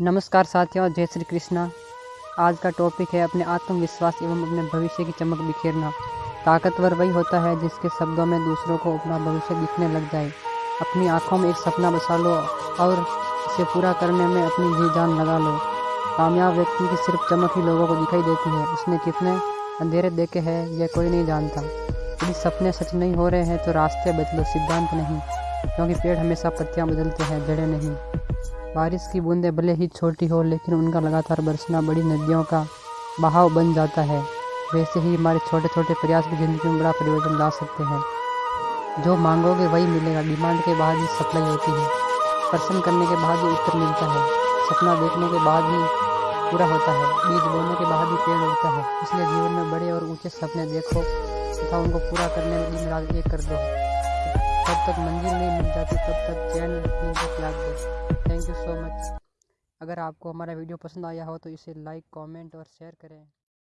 नमस्कार साथियों, जय श्री कृष्णा। आज का टॉपिक है अपने आत्मविश्वास एवं अपने भविष्य की चमक बिखेरना। ताकतवर वही होता है जिसके शब्दों में दूसरों को अपना भविष्य दिखने लग जाए। अपनी आँखों में एक सपना बसा लो और इसे पूरा करने में अपनी जी जान लगा लो। कामयाब व्यक्ति की सिर्फ़ चमक ही लोगों को दिखाई देती है। उसने कितने अंधेरे देखे हैं, यह कोई नहीं जानता। यदि सपने सच नहीं हो रहे हैं तो रास्ते बदलो, सिद्धांत नहीं। क्योंकि पेड़ हमेशा पत्तियाँ बदलते हैं, जड़े नहीं। बारिश की बूंदें भले ही छोटी हो, लेकिन उनका लगातार बरसना बड़ी नदियों का बहाव बन जाता है। वैसे ही हमारे छोटे छोटे प्रयास भी ज़िंदगी में बड़ा परिवर्तन ला सकते हैं। जो मांगोगे वही मिलेगा। डिमांड के बाद ही सप्लाई होती है। प्रश्न करने के बाद ही उत्तर मिलता है। सपना देखने के बाद ही पूरा होता है। बीज बोने के बाद ही पेड़ उगता है। इसलिए जीवन में बड़े और ऊँचे सपने देखो तथा उनको पूरा करने में दिन रात एक कर दो। जब तक मंजिल नहीं मिल जाती, तब तक चैन नींद त्याग दो सो मच। अगर आपको हमारा वीडियो पसंद आया हो तो इसे लाइक, कमेंट और शेयर करें।